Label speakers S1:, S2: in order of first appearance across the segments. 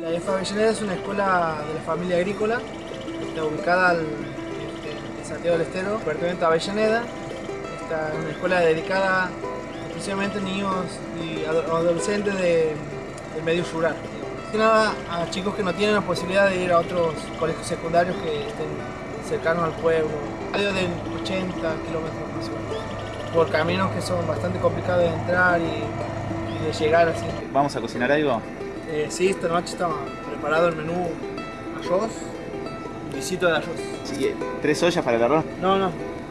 S1: La EFA Avellaneda es una escuela de la familia agrícola, está ubicada al, este, en Santiago del Estero, departamento de Avellaneda. Esta es una escuela dedicada exclusivamente a niños y adolescentes de, del medio rural. Nada a chicos que no tienen la posibilidad de ir a otros colegios secundarios que estén cercanos al pueblo, radio de 80 kilómetros más o menos, por caminos que son bastante complicados de entrar y, y de llegar así.
S2: ¿Vamos a cocinar algo?
S1: Eh, sí, esta noche está preparado el menú arroz, visito de arroz.
S2: Sí, ¿Tres ollas para el arroz?
S1: No, no.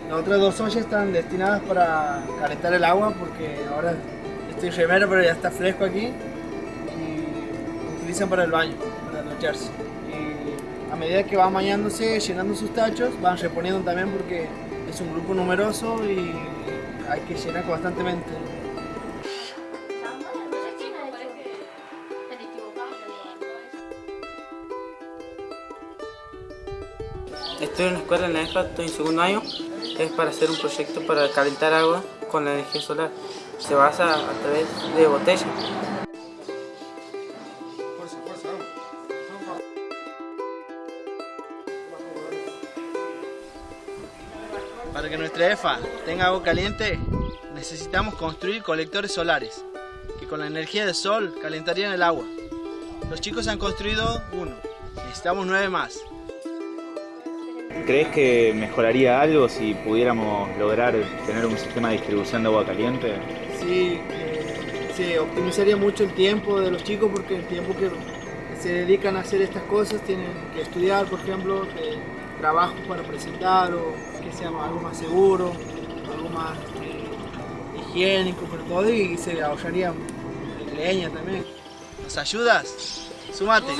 S1: Las otras dos ollas están destinadas para calentar el agua porque ahora estoy remero pero ya está fresco aquí y lo utilizan para el baño, para ducharse. Y a medida que van bañándose, llenando sus tachos, van reponiendo también porque es un grupo numeroso y hay que llenar constantemente.
S3: Estoy en una escuela en la EFA, estoy en segundo año. Es para hacer un proyecto para calentar agua con la energía solar. Se basa a través de botellas.
S1: Para que nuestra EFA tenga agua caliente, necesitamos construir colectores solares, que con la energía del sol calentarían el agua. Los chicos han construido uno, necesitamos nueve más.
S2: ¿Crees que mejoraría algo si pudiéramos lograr tener un sistema de distribución de agua caliente?
S1: Sí, eh, se optimizaría mucho el tiempo de los chicos porque el tiempo que se dedican a hacer estas cosas tienen que estudiar, por ejemplo, eh, trabajos para presentar o que sea algo más seguro, algo más eh, higiénico, pero todo y se ahorraría leña también. ¿Nos ayudas? ¡Súmate!